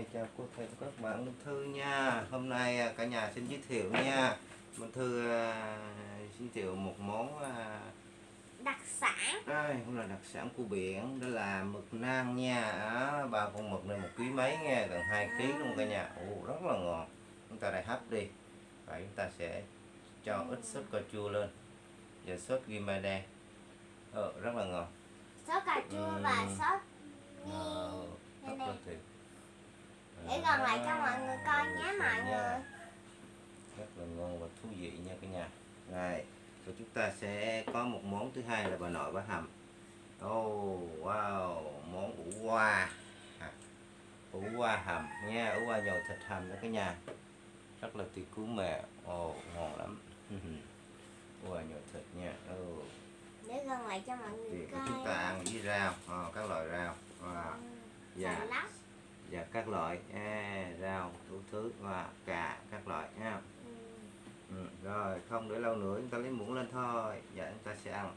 Rồi chào cô thầy và các bạn Minh Thư nha. Hôm nay à, cả nhà xin giới thiệu nha. Minh Thư à, giới thiệu một món à, đặc sản. Đây cũng là đặc sản của biển đó là mực nang nha. Đó, ba con mực này một ký mấy nha gần 2 ký luôn cả nhà. Ồ, rất là ngon chúng ta lại hấp đi. Và chúng ta sẽ cho ít sốt cà chua lên. Và sốt ghim đây ờ, rất là ngon sốt cà chua và Ừm. sốt Ờ, Đây rất này. là tuyệt để gần lại cho mọi người coi nhé mọi Nha. người. Rất là ngon và thú vị nha cả nhà. Này rồi chúng ta sẽ có một món thứ hai là bà nội bà hầm. Oh wow món ủ hoa à, ủ hoa hầm nha ủ hoa nhồi thịt hầm đó cả nhà. Rất là tuyệt cú mẹ. Ồ ngon lắm. Ủ hoa nhồi thịt nha. Oh. để gần lại cho mọi người thì coi. chúng ta ăn với rau ờ, các loại rau. À, dạ. lách và các loại. À, rau đủ thứ và cà các loại nha Ừm, Ừ, rồi không để lâu nữa chúng ta lấy muỗng lên thôi. Dạ chúng ta sẽ ăn.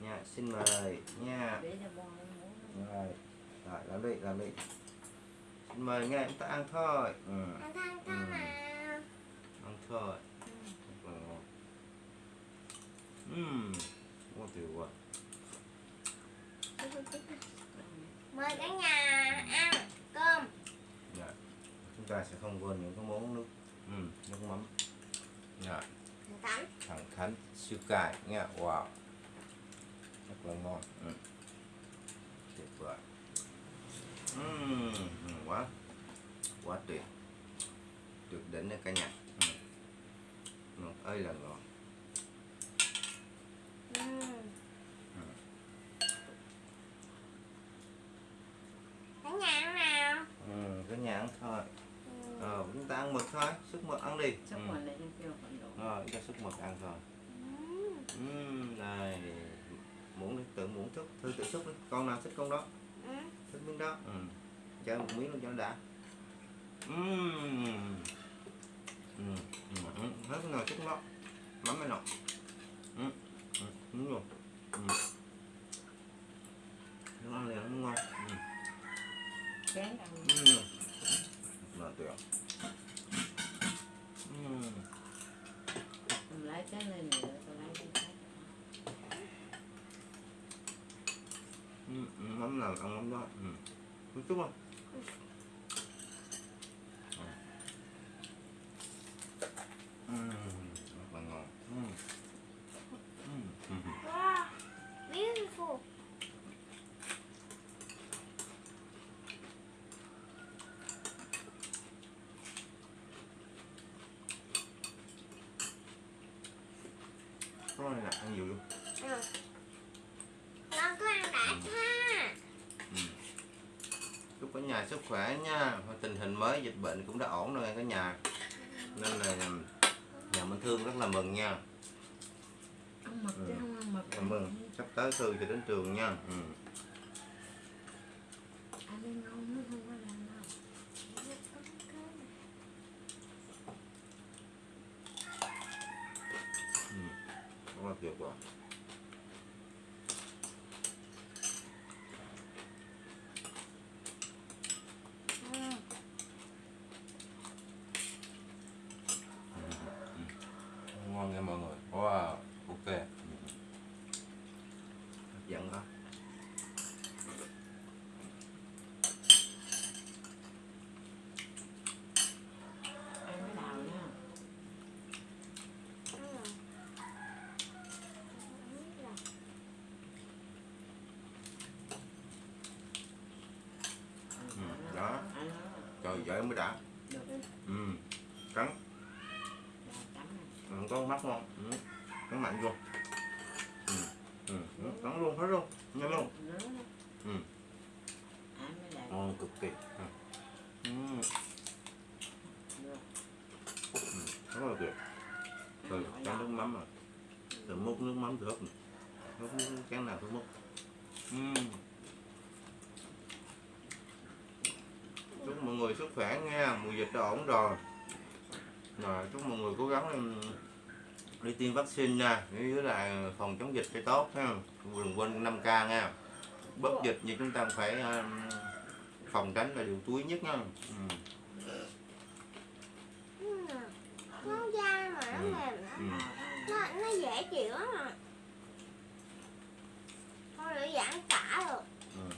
Nha xin mời. Nha. Rồi rồi làm đi làm đi. Xin mời nghe chúng ta ăn thôi. Ừ, ăn than Ừ. ăn thôi. Rất là ngon Ừm, ngon tuyệt vời. Mời cả nhà ăn cơm dạ. chúng ta sẽ không quên những cái món nước ừ, nước mắm dạ. tắm thẳng thắn siêu cay nha wow rất là ngon ừ. tuyệt vời ngon quá quá tuyệt tuyệt đỉnh đấy cả nhà ừ. ngon ơi là ngon Ừm. cả nhà ăn nào ừ, cả nhà ăn thôi. Ờ, chúng ta ăn mực thôi sức mực ăn đi mà lại cho kêu rồi cho sức mực ăn Ừm. Ừm, này muỗng tự muỗng thức thư tự xúc đi con nào thích con đó thích miếng đó ừ. cho một miếng luôn cho nó đã Ừm. Ừ. Ừ. Hết cái nào thích đó mắm này nọ ừ. Ừ. đúng rồi ừ. nó ăn liền nó ngon ừ. chén ăn Ừ. là tuyệt ừ. Mình lấy cái lên nữa tôi lấy cái khác Ừ. ừ, mắm nào ăn mắm đó ừ. một chút không Ừ. rất là ngon ừ. Ừ. Ừ. Wow, beautiful. Cái này là ăn nhiều luôn Ừ. Con cứ ăn đã ha. chúc cả nhà sức khỏe nha. Tình hình mới dịch bệnh cũng đã ổn rồi cả nhà. Nên là nhà mình thương rất là mừng nha. Ăn mực chứ Ừ. không ăn mực cảm mừng. Sắp tới thư cho đến trường nha. Ừ. ăn đi ngon nó không có làm đâu rất là tuyệt vời Ừ. ngon nha mọi người wow ok Ừ. hấp dẫn đó ăn cái đào nha Ừ. Ừ, đó. ăn nó trời mới đã được ừ. cắn ừ, có mắt ngon ừ. cắn mạnh luôn ừ. Ừ. ừ, cắn luôn hết luôn nhanh luôn Ừ. ngon cực kỳ ừ. ừ. Ừ. rất là tuyệt từ cắn nước mắm rồi từ múc nước mắm được múc nước chén nào cũng múc ừ. chúc mọi người sức khỏe nha mùa dịch đã ổn rồi. Rồi chúc mọi người cố gắng đi tiêm vaccine nha với lại phòng chống dịch cho tốt ha. Đừng quên 5 k nha. Bất dịch như chúng ta phải ừm, phòng tránh là điều túi nhất nha. Ừ. Nó dai mà nó Ừ. mềm Ừ. nó nó dễ chịu lắm à. Thôi để giãn cả rồi Ừ.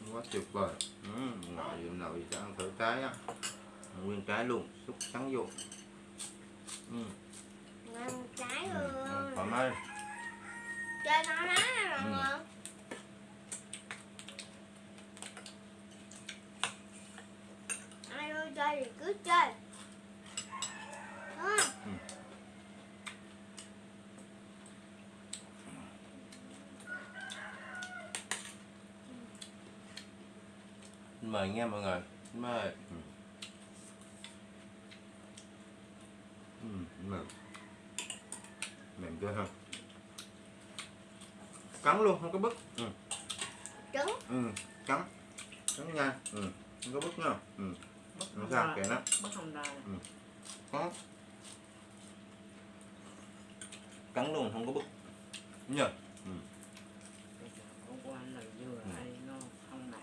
ừ. Quá tuyệt vời ừ. nào thì cho ăn thử trái á nguyên trái luôn xúc trắng vô ừ. ngon trái Ừ. luôn ừ. thoải mái chơi nó lá nè mọi Ừ. người ai ơi chơi thì cứ chơi Đúng không? Ừ. mời nha mọi người. Mời. Ừ. Ừ, mềm mềm chưa ha? Cắn luôn không có bứt. Ừ. trứng Ừ, cắn. Cắn nha. Ừ. không có bứt nha. Ừ. Không sao, ra, kệ nó. bất không ra. có cắn. Luôn không có bứt. Nhờ. Bây giờ hôm qua lần vừa Ừ. đây nó không nặng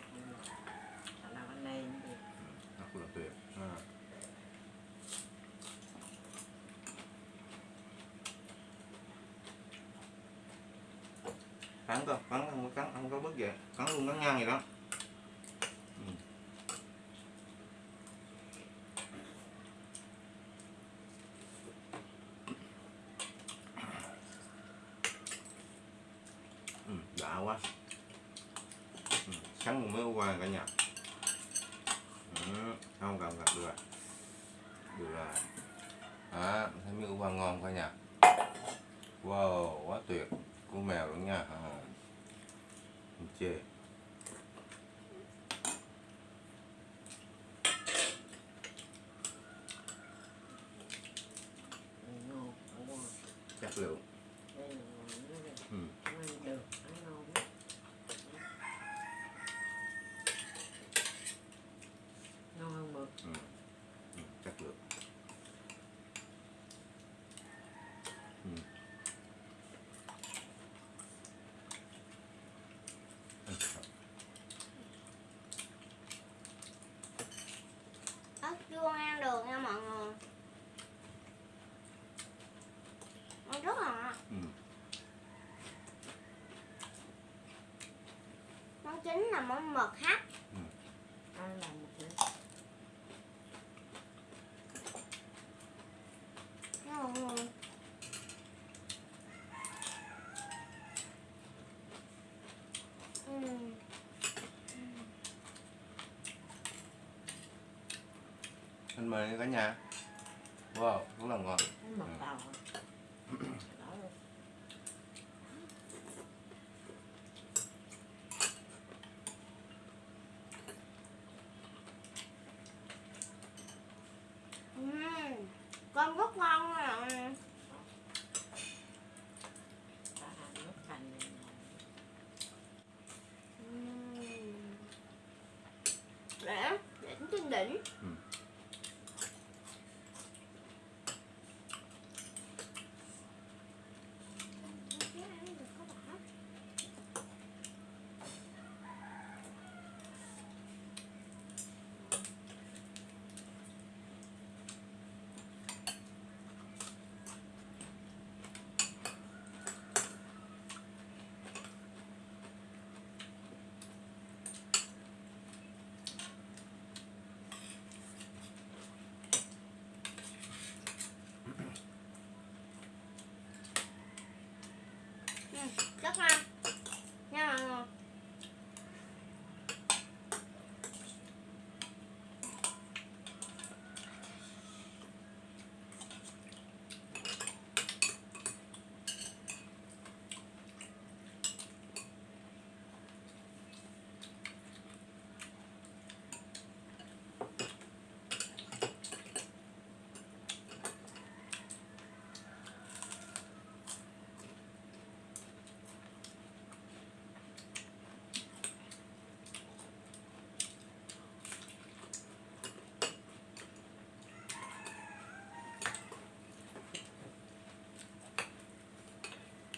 khả năng anh em thì rất là tuyệt à cắn cơ cắn không có cắn không có bứt vậy cắn luôn cắn ngang vậy đó ừ. Ừ, đã quá ừ. sáng một mới qua cả nhà ừ. không cần gặp được rồi được rồi à, thấy miếng ưu ngon cả nhà wow quá tuyệt của mèo luôn nha à. Không chê ngon lượng đây là ngon nữa đây. ừ. Không ăn được ăn ngon lắm. ngon hơn mực Ừ. Ừ. chất lượng ừ. Ừ. ớt chuông ăn được nha mọi người nó rất là ngon Ừ. món chính là món mực hấp. Một người Ừm. anh mời cả nhà. Wow rất là ngon. Mực Ừ. tàu đó luôn Ừm cơm rất ngon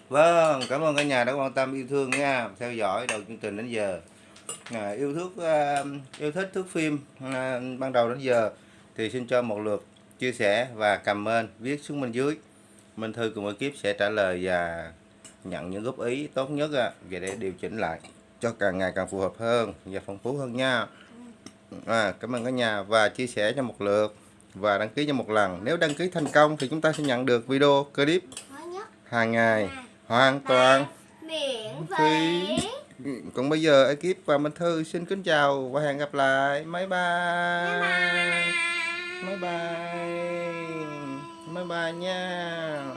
Vâng, cảm ơn cả nhà đã quan tâm yêu thương nha, theo dõi đầu chương trình đến giờ. À, yêu thích à, yêu thích thước phim à, ban đầu đến giờ thì xin cho một lượt chia sẻ và comment viết xuống bên dưới. Minh Thư cùng ekip sẽ trả lời và nhận những góp ý tốt nhất à, về để điều chỉnh lại cho càng ngày càng phù hợp hơn và phong phú hơn nha. À, cảm ơn cả nhà và chia sẻ cho một lượt và đăng ký cho một lần. Nếu đăng ký thành công thì chúng ta sẽ nhận được video clip hàng ngày hoàn toàn. Miễn Phí. phí còn bây giờ ekip và Minh Thư xin kính chào và hẹn gặp lại. Bye bye bye. Bye bye bye bye nha